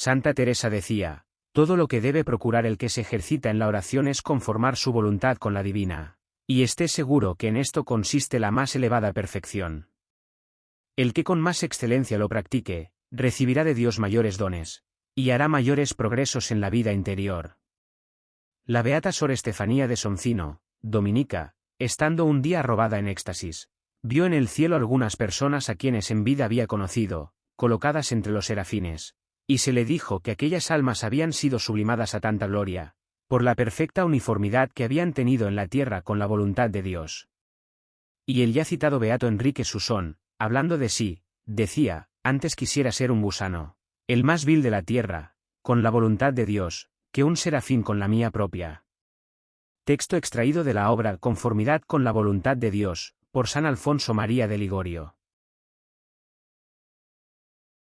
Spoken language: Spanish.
Santa Teresa decía, todo lo que debe procurar el que se ejercita en la oración es conformar su voluntad con la divina, y esté seguro que en esto consiste la más elevada perfección. El que con más excelencia lo practique, recibirá de Dios mayores dones, y hará mayores progresos en la vida interior. La beata Sor Estefanía de Soncino, dominica, estando un día robada en éxtasis, vio en el cielo algunas personas a quienes en vida había conocido, colocadas entre los serafines, y se le dijo que aquellas almas habían sido sublimadas a tanta gloria, por la perfecta uniformidad que habían tenido en la tierra con la voluntad de Dios. Y el ya citado Beato Enrique Susón, hablando de sí, decía, antes quisiera ser un gusano, el más vil de la tierra, con la voluntad de Dios, que un serafín con la mía propia. Texto extraído de la obra Conformidad con la voluntad de Dios, por San Alfonso María de Ligorio.